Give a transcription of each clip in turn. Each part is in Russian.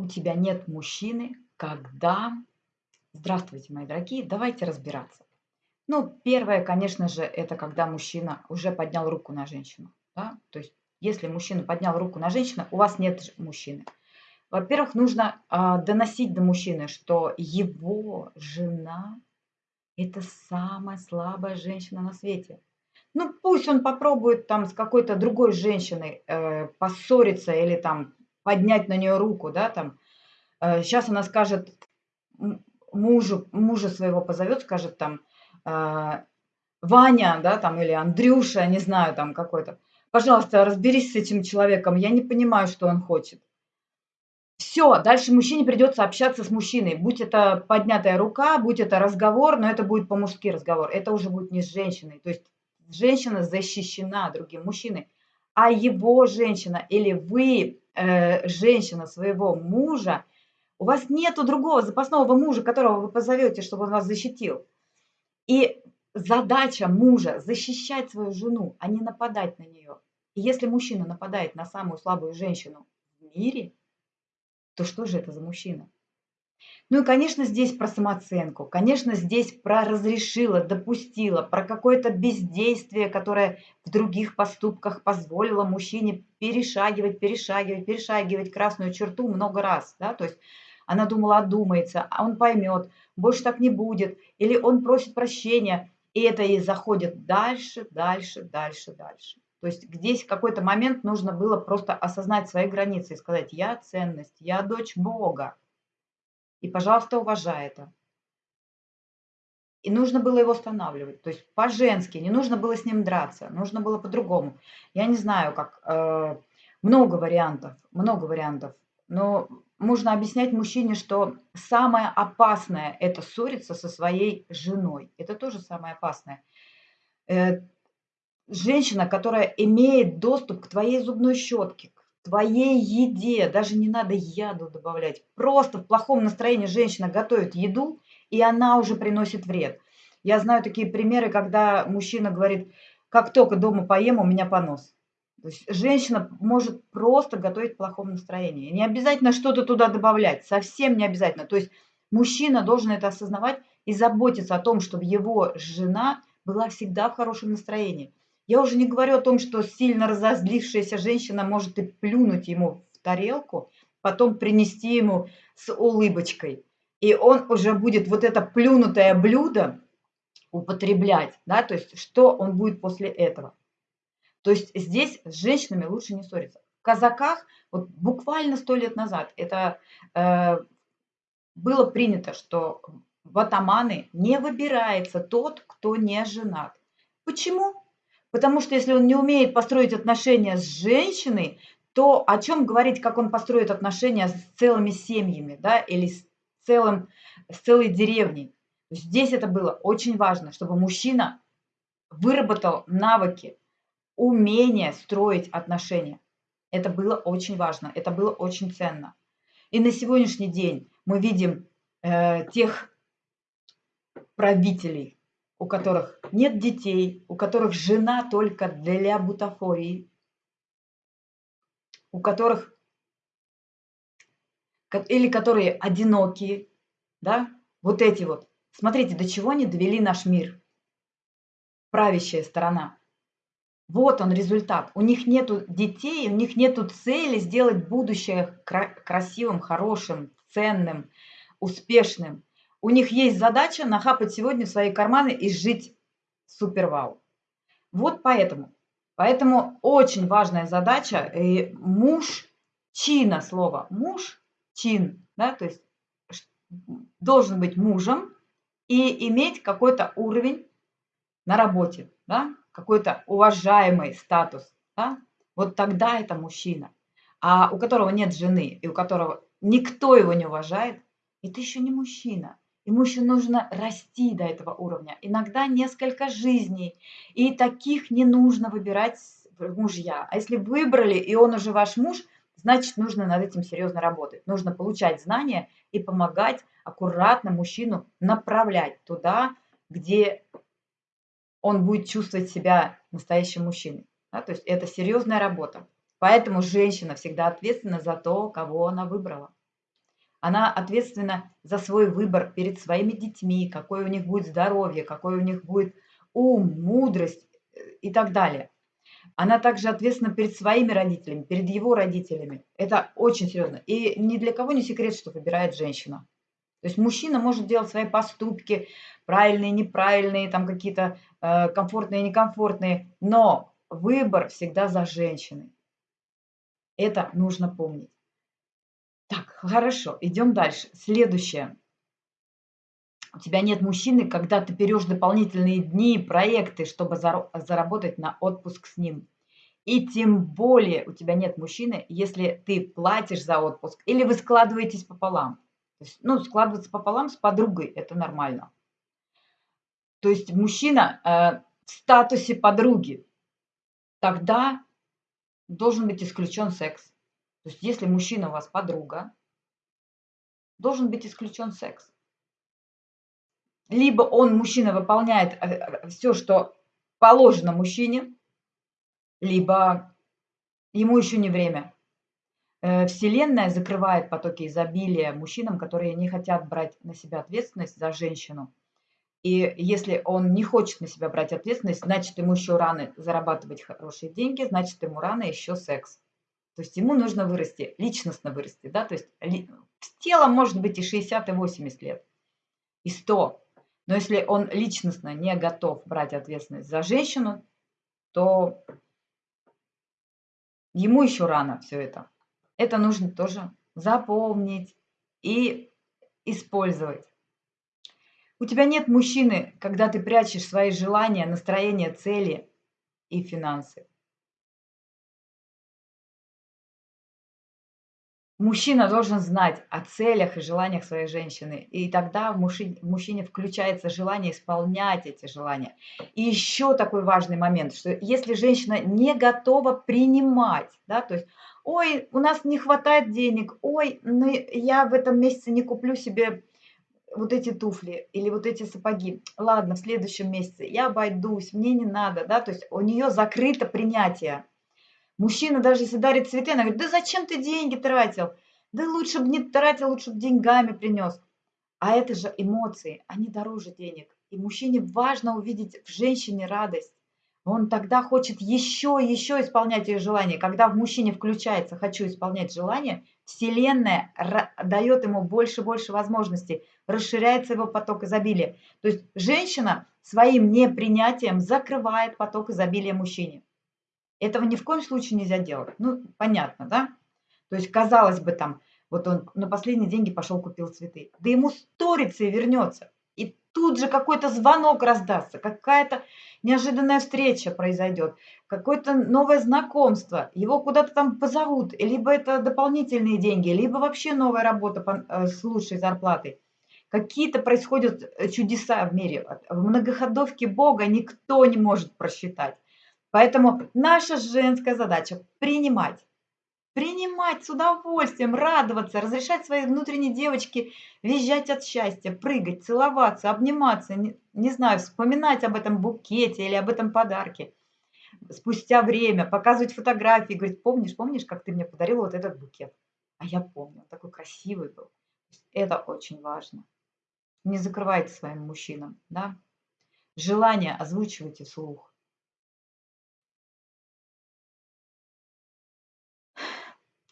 у тебя нет мужчины, когда... Здравствуйте, мои дорогие, давайте разбираться. Ну, первое, конечно же, это когда мужчина уже поднял руку на женщину. Да? То есть, если мужчина поднял руку на женщину, у вас нет мужчины. Во-первых, нужно а, доносить до мужчины, что его жена – это самая слабая женщина на свете. Ну, пусть он попробует там с какой-то другой женщиной э, поссориться или там поднять на нее руку, да, там. Э, сейчас она скажет мужу, мужа своего позовет, скажет там, э, Ваня, да, там, или Андрюша, не знаю, там какой-то. Пожалуйста, разберись с этим человеком, я не понимаю, что он хочет. Все, дальше мужчине придется общаться с мужчиной. Будь это поднятая рука, будь это разговор, но это будет по-мужски разговор. Это уже будет не с женщиной. То есть женщина защищена другим мужчиной, а его женщина или вы, э, женщина своего мужа, у вас нету другого запасного мужа, которого вы позовете, чтобы он вас защитил. И задача мужа защищать свою жену, а не нападать на нее. И если мужчина нападает на самую слабую женщину в мире, то что же это за мужчина? Ну и, конечно, здесь про самооценку, конечно, здесь про разрешила, допустила, про какое-то бездействие, которое в других поступках позволило мужчине перешагивать, перешагивать, перешагивать красную черту много раз, да, то есть она думала, одумается, а он поймет, больше так не будет, или он просит прощения, и это и заходит дальше, дальше, дальше, дальше. То есть здесь какой-то момент нужно было просто осознать свои границы и сказать, я ценность, я дочь Бога, и, пожалуйста, уважай это. И нужно было его останавливать. То есть по-женски, не нужно было с ним драться, нужно было по-другому. Я не знаю, как... Э, много вариантов, много вариантов. Но можно объяснять мужчине, что самое опасное – это ссориться со своей женой. Это тоже самое опасное. Э, женщина, которая имеет доступ к твоей зубной щетке, твоей еде, даже не надо яду добавлять. Просто в плохом настроении женщина готовит еду, и она уже приносит вред. Я знаю такие примеры, когда мужчина говорит, как только дома поем, у меня понос. То есть женщина может просто готовить в плохом настроении. Не обязательно что-то туда добавлять, совсем не обязательно. То есть мужчина должен это осознавать и заботиться о том, чтобы его жена была всегда в хорошем настроении. Я уже не говорю о том, что сильно разозлившаяся женщина может и плюнуть ему в тарелку, потом принести ему с улыбочкой. И он уже будет вот это плюнутое блюдо употреблять, да, то есть что он будет после этого. То есть здесь с женщинами лучше не ссориться. В казаках вот буквально сто лет назад это э, было принято, что в атаманы не выбирается тот, кто не женат. Почему? Потому что если он не умеет построить отношения с женщиной, то о чем говорить, как он построит отношения с целыми семьями, да, или с, целым, с целой деревней. Здесь это было очень важно, чтобы мужчина выработал навыки, умение строить отношения. Это было очень важно, это было очень ценно. И на сегодняшний день мы видим э, тех правителей, у которых нет детей, у которых жена только для бутафории, у которых или которые одинокие, да, вот эти вот. Смотрите, до чего они довели наш мир. Правящая сторона. Вот он результат. У них нету детей, у них нету цели сделать будущее красивым, хорошим, ценным, успешным. У них есть задача нахапать сегодня свои карманы и жить супер вау. Вот поэтому. Поэтому очень важная задача. И муж, чина слово, муж, чин, да, то есть должен быть мужем и иметь какой-то уровень на работе, да, какой-то уважаемый статус. Да? Вот тогда это мужчина. А у которого нет жены и у которого никто его не уважает, это еще не мужчина. Ему еще нужно расти до этого уровня. Иногда несколько жизней. И таких не нужно выбирать мужья. А если выбрали, и он уже ваш муж, значит, нужно над этим серьезно работать. Нужно получать знания и помогать аккуратно мужчину направлять туда, где он будет чувствовать себя настоящим мужчиной. Да? То есть это серьезная работа. Поэтому женщина всегда ответственна за то, кого она выбрала. Она ответственна за свой выбор перед своими детьми, какое у них будет здоровье, какой у них будет ум, мудрость э, и так далее. Она также ответственна перед своими родителями, перед его родителями. Это очень серьезно. И ни для кого не секрет, что выбирает женщина. То есть мужчина может делать свои поступки, правильные, неправильные, там какие-то э, комфортные, некомфортные, но выбор всегда за женщиной. Это нужно помнить. Так, хорошо, идем дальше. Следующее. У тебя нет мужчины, когда ты берешь дополнительные дни, проекты, чтобы заработать на отпуск с ним. И тем более у тебя нет мужчины, если ты платишь за отпуск или вы складываетесь пополам. То есть, ну, складываться пополам с подругой – это нормально. То есть мужчина э, в статусе подруги, тогда должен быть исключен секс. То есть если мужчина у вас подруга, должен быть исключен секс. Либо он, мужчина, выполняет э, э, все, что положено мужчине, либо ему еще не время. Э, Вселенная закрывает потоки изобилия мужчинам, которые не хотят брать на себя ответственность за женщину. И если он не хочет на себя брать ответственность, значит, ему еще рано зарабатывать хорошие деньги, значит, ему рано еще секс. То есть ему нужно вырасти, личностно вырасти, да, то есть тело может быть и 60, и 80 лет, и 100. Но если он личностно не готов брать ответственность за женщину, то ему еще рано все это. Это нужно тоже запомнить и использовать. У тебя нет мужчины, когда ты прячешь свои желания, настроение, цели и финансы. Мужчина должен знать о целях и желаниях своей женщины, и тогда в мужчине, в мужчине включается желание исполнять эти желания. И еще такой важный момент, что если женщина не готова принимать, да, то есть, ой, у нас не хватает денег, ой, ну я в этом месяце не куплю себе вот эти туфли или вот эти сапоги, ладно, в следующем месяце я обойдусь, мне не надо, да, то есть у нее закрыто принятие Мужчина даже если дарит цветы, она говорит, да зачем ты деньги тратил? Да лучше бы не тратил, лучше бы деньгами принес. А это же эмоции, они дороже денег. И мужчине важно увидеть в женщине радость. Он тогда хочет еще, еще исполнять ее желания. Когда в мужчине включается «хочу исполнять желание», Вселенная дает ему больше и больше возможностей, расширяется его поток изобилия. То есть женщина своим непринятием закрывает поток изобилия мужчине. Этого ни в коем случае нельзя делать. Ну, понятно, да? То есть, казалось бы, там, вот он на последние деньги пошел купил цветы. Да ему сторится и вернется. И тут же какой-то звонок раздастся, какая-то неожиданная встреча произойдет, какое-то новое знакомство, его куда-то там позовут, либо это дополнительные деньги, либо вообще новая работа э, с лучшей зарплатой. Какие-то происходят э, чудеса в мире. В многоходовке Бога никто не может просчитать. Поэтому наша женская задача – принимать. Принимать с удовольствием, радоваться, разрешать своей внутренней девочке визжать от счастья, прыгать, целоваться, обниматься, не, не знаю, вспоминать об этом букете или об этом подарке. Спустя время показывать фотографии, говорить, помнишь, помнишь, как ты мне подарил вот этот букет? А я помню, он такой красивый был. Это очень важно. Не закрывайте своим мужчинам, да? Желание озвучивайте вслух.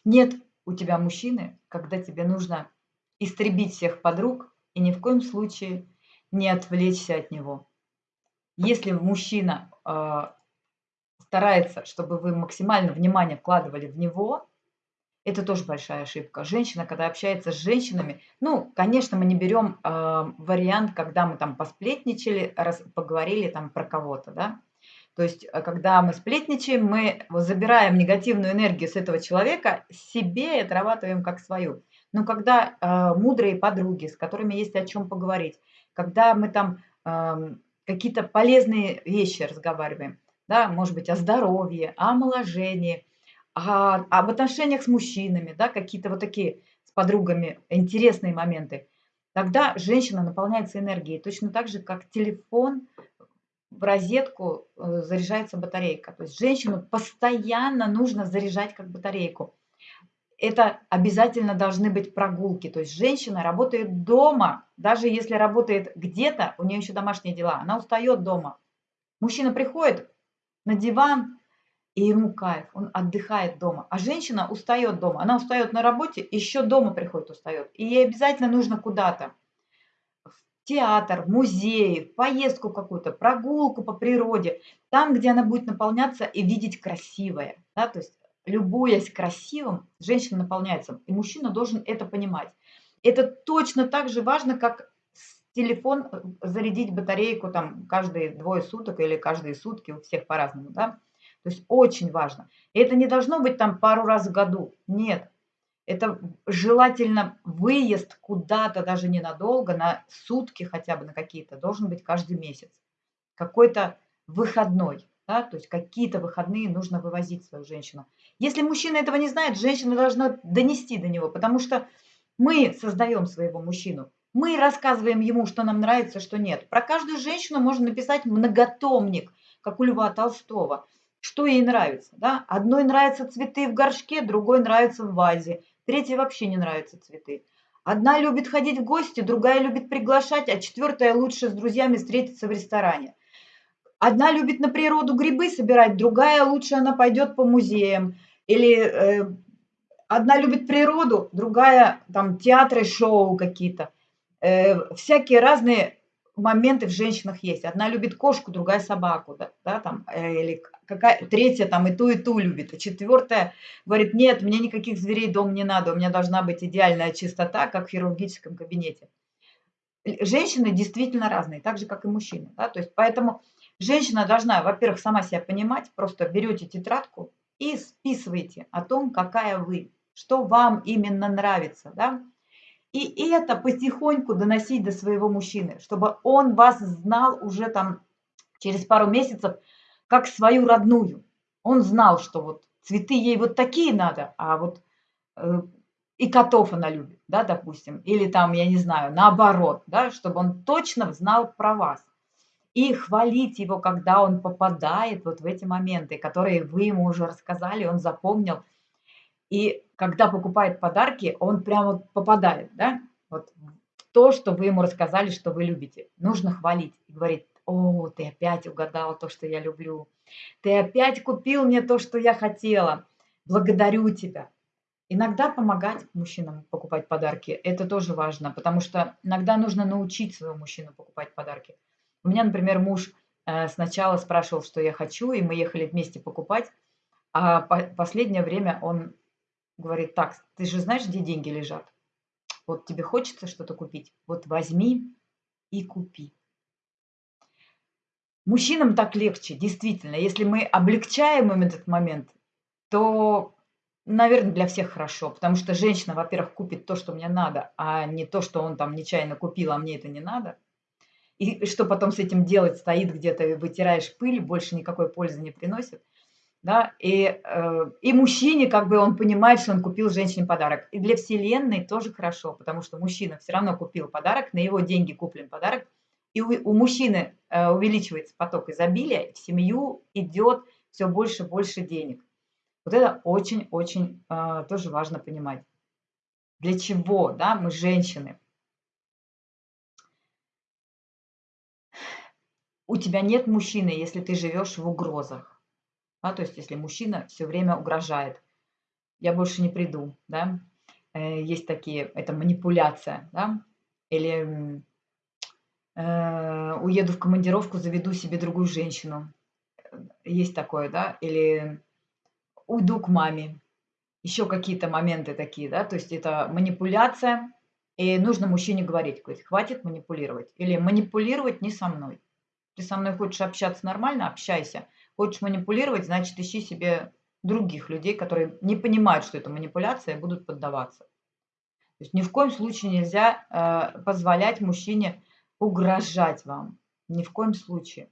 Нет у тебя мужчины, когда тебе нужно истребить всех подруг и ни в коем случае не отвлечься от него. Если мужчина э, старается, чтобы вы максимально внимание вкладывали в него, это тоже большая ошибка. Женщина, когда общается с женщинами, ну, конечно, мы не берем э, вариант, когда мы там посплетничали, раз, поговорили там про кого-то, да, то есть, э, когда мы сплетничаем, мы забираем негативную энергию с этого человека, себе и отрабатываем как свою. Но когда э, мудрые подруги, с которыми есть о чем поговорить, когда мы там э, какие-то полезные вещи разговариваем, да, может быть, о здоровье, о омоложении, о, об отношениях с мужчинами, да, какие-то вот такие с подругами интересные моменты, тогда женщина наполняется энергией. Точно так же, как телефон в розетку э, заряжается батарейка. То есть женщину постоянно нужно заряжать как батарейку. это обязательно должны быть прогулки. То есть женщина работает дома, даже если работает где-то, у нее еще домашние дела, она устает дома. Мужчина приходит на диван, и ему кайф, он отдыхает дома. А женщина устает дома, она устает на работе, еще дома приходит устает. И ей обязательно нужно куда-то. Театр, музей, поездку какую-то, прогулку по природе. Там, где она будет наполняться и видеть красивое. Да? То есть любуясь красивым, женщина наполняется. И мужчина должен это понимать. Это точно так же важно, как телефон э, зарядить батарейку там каждые двое суток или каждые сутки, у всех по-разному, да. То есть очень важно. И это не должно быть там пару раз в году. Нет. Это желательно выезд куда-то, даже ненадолго, на сутки хотя бы на какие-то, должен быть каждый месяц. Какой-то выходной. Да? То есть какие-то выходные нужно вывозить свою женщину. Если мужчина этого не знает, женщина должна донести до него, потому что мы создаем своего мужчину. Мы рассказываем ему, что нам нравится, что нет. Про каждую женщину можно написать многотомник, как у Льва Толстого. Что ей нравится. Да? Одной нравятся цветы в горшке, другой нравится в вазе, третьей вообще не нравятся цветы. Одна любит ходить в гости, другая любит приглашать, а четвертая лучше с друзьями встретиться в ресторане. Одна любит на природу грибы собирать, другая лучше она пойдет по музеям. Или э, одна любит природу, другая там театры, шоу какие-то. Э, всякие разные моменты в женщинах есть. Одна любит кошку, другая собаку, да, да там, или какая третья там и ту, и ту любит. А четвертая говорит, нет, мне никаких зверей дом не надо, у меня должна быть идеальная чистота, как в хирургическом кабинете. Женщины действительно разные, так же, как и мужчины. Да? То есть, поэтому Женщина должна, во-первых, сама себя понимать, просто берете тетрадку и списываете о том, какая вы, что вам именно нравится, да, и это потихоньку доносить до своего мужчины, чтобы он вас знал уже там через пару месяцев как свою родную. Он знал, что вот цветы ей вот такие надо, а вот э, и котов она любит, да, допустим, или там, я не знаю, наоборот, да, чтобы он точно знал про вас и хвалить его, когда он попадает вот в эти моменты, которые вы ему уже рассказали, он запомнил. И когда покупает подарки, он прямо попадает, да, вот то, что вы ему рассказали, что вы любите. Нужно хвалить и говорить, о, ты опять угадал то, что я люблю. Ты опять купил мне то, что я хотела. Благодарю тебя. Иногда помогать мужчинам покупать подарки, это тоже важно, потому что иногда нужно научить своего мужчину покупать подарки. У меня, например, муж э, сначала спрашивал, что я хочу, и мы ехали вместе покупать, а по последнее время он говорит, так, ты же знаешь, где деньги лежат? Вот тебе хочется что-то купить, вот возьми и купи. Мужчинам так легче, действительно. Если мы облегчаем им этот момент, то, наверное, для всех хорошо. Потому что женщина, во-первых, купит то, что мне надо, а не то, что он там нечаянно купил, а мне это не надо – и что потом с этим делать, стоит где-то вытираешь пыль, больше никакой пользы не приносит. Да? И, э, и мужчине, как бы он понимает, что он купил женщине подарок. И для Вселенной тоже хорошо, потому что мужчина все равно купил подарок, на его деньги куплен подарок, и у, у мужчины э, увеличивается поток изобилия, в семью идет все больше и больше денег. Вот это очень-очень э, тоже важно понимать. Для чего да, мы женщины? у тебя нет мужчины, если ты живешь в угрозах. Да, то есть, если мужчина все время угрожает, я больше не приду, да, э, есть такие, это манипуляция, да, или э, уеду в командировку, заведу себе другую женщину, есть такое, да, или уйду к маме, еще какие-то моменты такие, да, то есть это манипуляция, и нужно мужчине говорить, говорить, хватит манипулировать, или манипулировать не со мной. Ты со мной хочешь общаться нормально, общайся. Хочешь манипулировать, значит, ищи себе других людей, которые не понимают, что это манипуляция, и будут поддаваться. То есть ни в коем случае нельзя э, позволять мужчине угрожать вам. Ни в коем случае.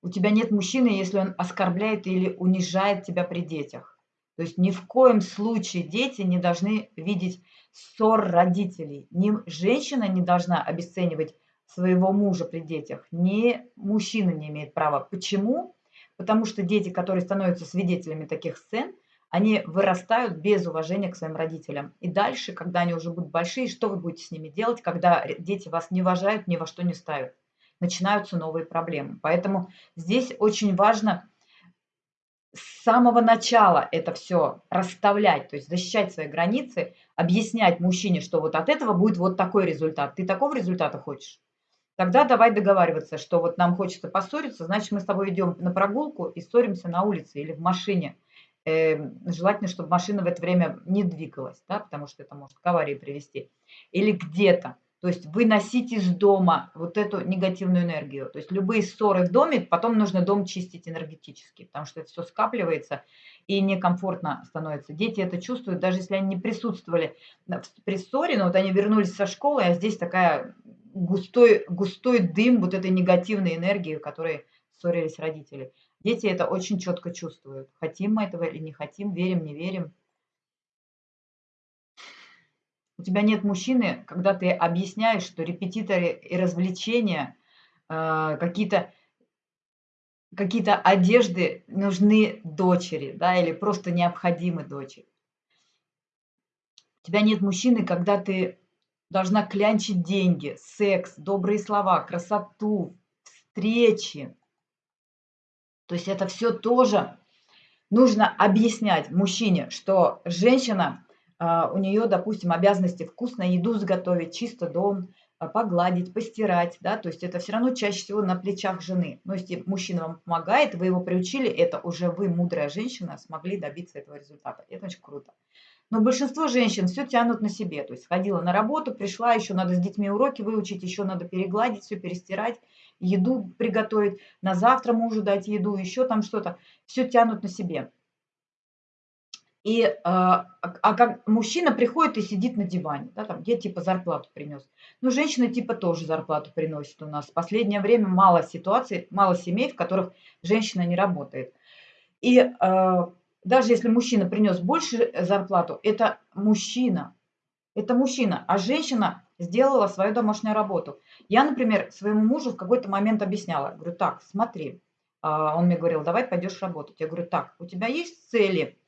У тебя нет мужчины, если он оскорбляет или унижает тебя при детях. То есть ни в коем случае дети не должны видеть ссор родителей. Ни женщина не должна обесценивать своего мужа при детях, ни мужчина не имеет права. Почему? Потому что дети, которые становятся свидетелями таких сцен, они вырастают без уважения к своим родителям. И дальше, когда они уже будут большие, что вы будете с ними делать, когда дети вас не уважают, ни во что не ставят? Начинаются новые проблемы. Поэтому здесь очень важно с самого начала это все расставлять, то есть защищать свои границы, объяснять мужчине, что вот от этого будет вот такой результат. Ты такого результата хочешь? Тогда давай договариваться, что вот нам хочется поссориться, значит, мы с тобой идем на прогулку и ссоримся на улице или в машине. Э, желательно, чтобы машина в это время не двигалась, да, потому что это может к аварии привести. Или где-то. То есть выносить из дома вот эту негативную энергию. То есть любые ссоры в доме, потом нужно дом чистить энергетически, потому что это все скапливается и некомфортно становится. Дети это чувствуют, даже если они не присутствовали при ссоре, но вот они вернулись со школы, а здесь такая густой, густой дым вот этой негативной энергии, которой ссорились родители. Дети это очень четко чувствуют. Хотим мы этого или не хотим, верим, не верим. У тебя нет мужчины, когда ты объясняешь, что репетиторы и развлечения, э, какие-то какие-то одежды нужны дочери, да, или просто необходимы дочери. У тебя нет мужчины, когда ты должна клянчить деньги, секс, добрые слова, красоту, встречи. То есть это все тоже нужно объяснять мужчине, что женщина, а, у нее, допустим, обязанности вкусно еду сготовить, чисто дом, а, погладить, постирать, да, то есть это все равно чаще всего на плечах жены. Но если мужчина вам помогает, вы его приучили, это уже вы, мудрая женщина, смогли добиться этого результата. Это очень круто. Но большинство женщин все тянут на себе. То есть ходила на работу, пришла, еще надо с детьми уроки выучить, еще надо перегладить, все перестирать, еду приготовить, на завтра мужу дать еду, еще там что-то. Все тянут на себе. И, а, а как мужчина приходит и сидит на диване, да, там, я типа зарплату принес. Ну, женщина типа тоже зарплату приносит у нас. В последнее время мало ситуаций, мало семей, в которых женщина не работает. И а, даже если мужчина принес больше зарплату, это мужчина. Это мужчина. А женщина сделала свою домашнюю работу. Я, например, своему мужу в какой-то момент объясняла. Говорю, так, смотри. А, он мне говорил, давай пойдешь работать. Я говорю, так, у тебя есть цели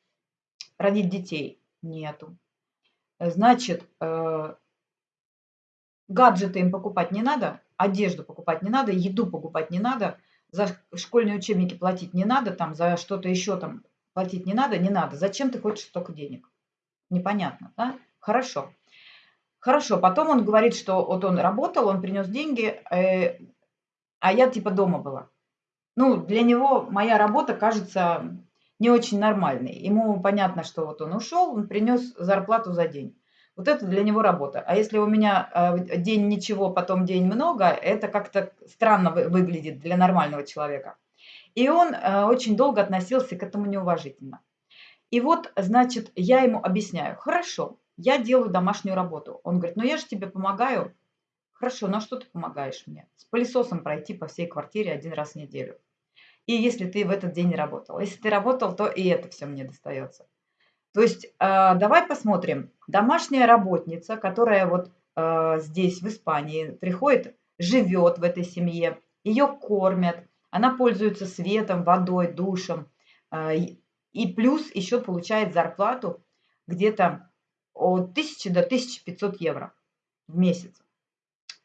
родить детей? Нету. Значит, э, гаджеты им покупать не надо, одежду покупать не надо, еду покупать не надо, за школьные учебники платить не надо, там, за что-то еще там Платить не надо? Не надо. Зачем ты хочешь столько денег? Непонятно, да? Хорошо. Хорошо, потом он говорит, что вот он работал, он принес деньги, э, а я типа дома была. Ну, для него моя работа кажется не очень нормальной. Ему понятно, что вот он ушел, он принес зарплату за день. Вот это для него работа. А если у меня э, день ничего, потом день много, это как-то странно выглядит для нормального человека. И он э, очень долго относился к этому неуважительно. И вот, значит, я ему объясняю, хорошо, я делаю домашнюю работу. Он говорит, ну я же тебе помогаю. Хорошо, на что ты помогаешь мне? С пылесосом пройти по всей квартире один раз в неделю. И если ты в этот день не работал. Если ты работал, то и это все мне достается. То есть э, давай посмотрим. Домашняя работница, которая вот э, здесь, в Испании, приходит, живет в этой семье, ее кормят, она пользуется светом, водой, душем. А, и плюс еще получает зарплату где-то от 1000 до 1500 евро в месяц.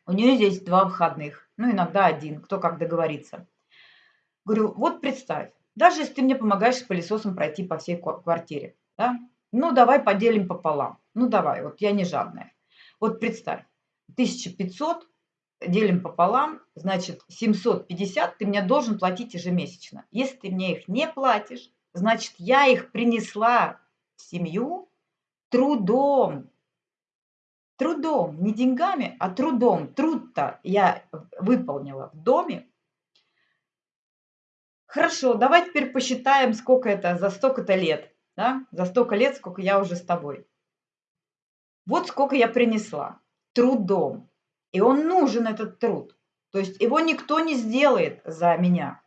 У нее здесь два выходных, ну иногда один, кто как договорится. Говорю, вот представь, даже если ты мне помогаешь с пылесосом пройти по всей квартире, да? ну давай поделим пополам, ну давай, вот я не жадная. Вот представь, 1500 делим пополам, значит 750 ты мне должен платить ежемесячно. Если ты мне их не платишь, значит я их принесла в семью трудом. Трудом, не деньгами, а трудом. Труд-то я выполнила в доме. Хорошо, давай теперь посчитаем, сколько это за столько-то лет. Да? За столько лет, сколько я уже с тобой. Вот сколько я принесла трудом. И он нужен, этот труд. То есть его никто не сделает за меня.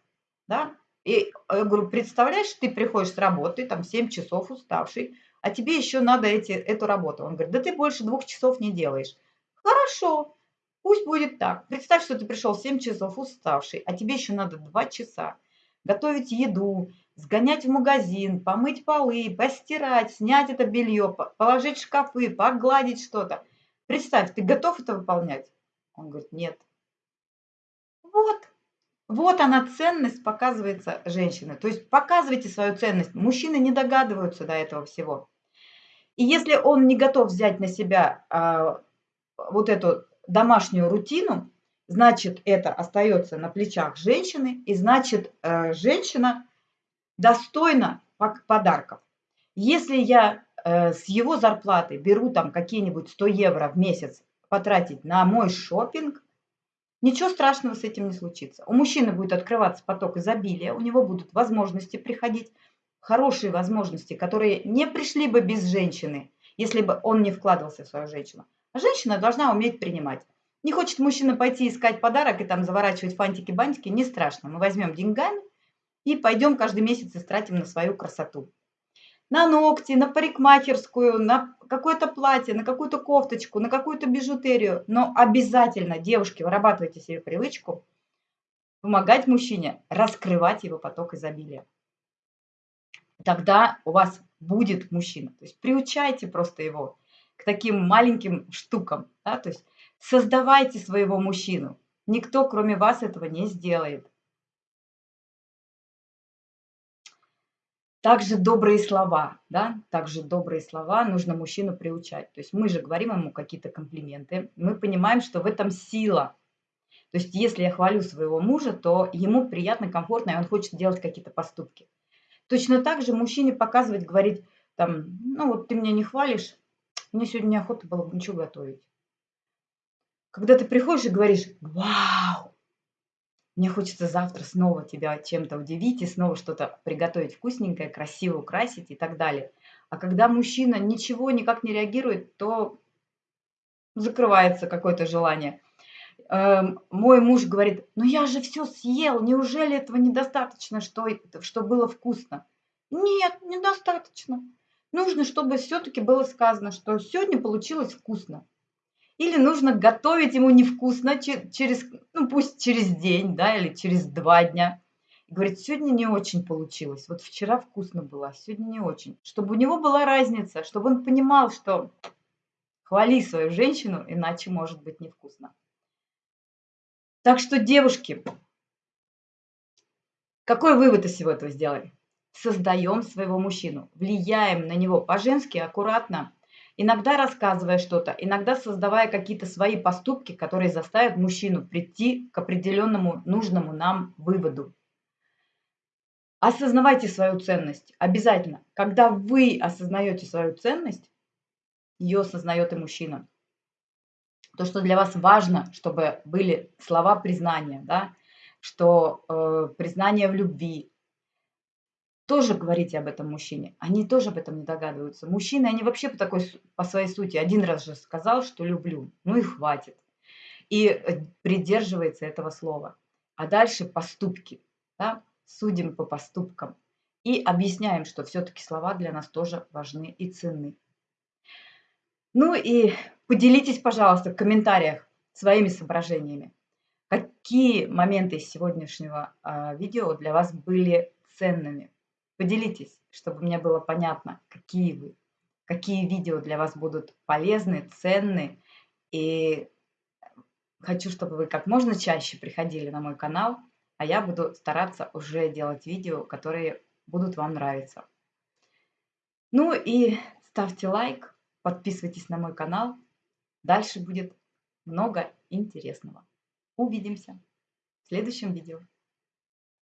Да? И я говорю, представляешь, ты приходишь с работы, там 7 часов уставший, а тебе еще надо эти, эту работу. Он говорит, да ты больше двух часов не делаешь. Хорошо, пусть будет так. Представь, что ты пришел 7 часов уставший, а тебе еще надо 2 часа готовить еду, сгонять в магазин, помыть полы, постирать, снять это белье, положить в шкафы, погладить что-то. Представь, ты готов это выполнять? Он говорит, нет. Вот, вот она ценность показывается женщины. То есть показывайте свою ценность. Мужчины не догадываются до этого всего. И если он не готов взять на себя а, вот эту домашнюю рутину, значит, это остается на плечах женщины, и значит, э, женщина достойна подарков. Если я э, с его зарплаты беру там какие-нибудь 100 евро в месяц потратить на мой шопинг, ничего страшного с этим не случится. У мужчины будет открываться поток изобилия, у него будут возможности приходить, хорошие возможности, которые не пришли бы без женщины, если бы он не вкладывался в свою женщину. А женщина должна уметь принимать. Не хочет мужчина пойти искать подарок и там заворачивать фантики-бантики, не страшно. Мы возьмем деньгами и пойдем каждый месяц истратим на свою красоту. На ногти, на парикмахерскую, на какое-то платье, на какую-то кофточку, на какую-то бижутерию. Но обязательно, девушки, вырабатывайте себе привычку помогать мужчине раскрывать его поток изобилия. Тогда у вас будет мужчина. То есть приучайте просто его к таким маленьким штукам. Да? То есть Создавайте своего мужчину. Никто, кроме вас, этого не сделает. Также добрые слова, да, также добрые слова нужно мужчину приучать. То есть мы же говорим ему какие-то комплименты, мы понимаем, что в этом сила. То есть если я хвалю своего мужа, то ему приятно, комфортно, и он хочет делать какие-то поступки. Точно так же мужчине показывать, говорить, там, ну вот ты меня не хвалишь, мне сегодня неохота было бы ничего готовить. Когда ты приходишь и говоришь, вау, мне хочется завтра снова тебя чем-то удивить и снова что-то приготовить вкусненькое, красиво украсить и так далее. А когда мужчина ничего никак не реагирует, то закрывается какое-то желание. Эм, мой муж говорит, ну я же все съел, неужели этого недостаточно, что, что было вкусно? Нет, недостаточно. Нужно, чтобы все-таки было сказано, что сегодня получилось вкусно. Или нужно готовить ему невкусно через, ну пусть через день, да, или через два дня. И говорит, сегодня не очень получилось. Вот вчера вкусно было, а сегодня не очень. Чтобы у него была разница, чтобы он понимал, что хвали свою женщину, иначе может быть невкусно. Так что, девушки, какой вывод из всего этого сделали? Создаем своего мужчину, влияем на него по-женски, аккуратно, иногда рассказывая что-то, иногда создавая какие-то свои поступки, которые заставят мужчину прийти к определенному нужному нам выводу. Осознавайте свою ценность. Обязательно. Когда вы осознаете свою ценность, ее осознает и мужчина. То, что для вас важно, чтобы были слова признания, да, что э, признание в любви, тоже говорите об этом мужчине. Они тоже об этом не догадываются. Мужчины, они вообще по, такой, по своей сути один раз же сказал, что люблю. Ну и хватит. И э, придерживается этого слова. А дальше поступки. Да? Судим по поступкам. И объясняем, что все-таки слова для нас тоже важны и ценны. Ну и поделитесь, пожалуйста, в комментариях своими соображениями. Какие моменты из сегодняшнего э, видео для вас были ценными? Поделитесь, чтобы мне было понятно, какие вы, какие видео для вас будут полезны, ценны. И хочу, чтобы вы как можно чаще приходили на мой канал, а я буду стараться уже делать видео, которые будут вам нравиться. Ну и ставьте лайк, подписывайтесь на мой канал. Дальше будет много интересного. Увидимся в следующем видео.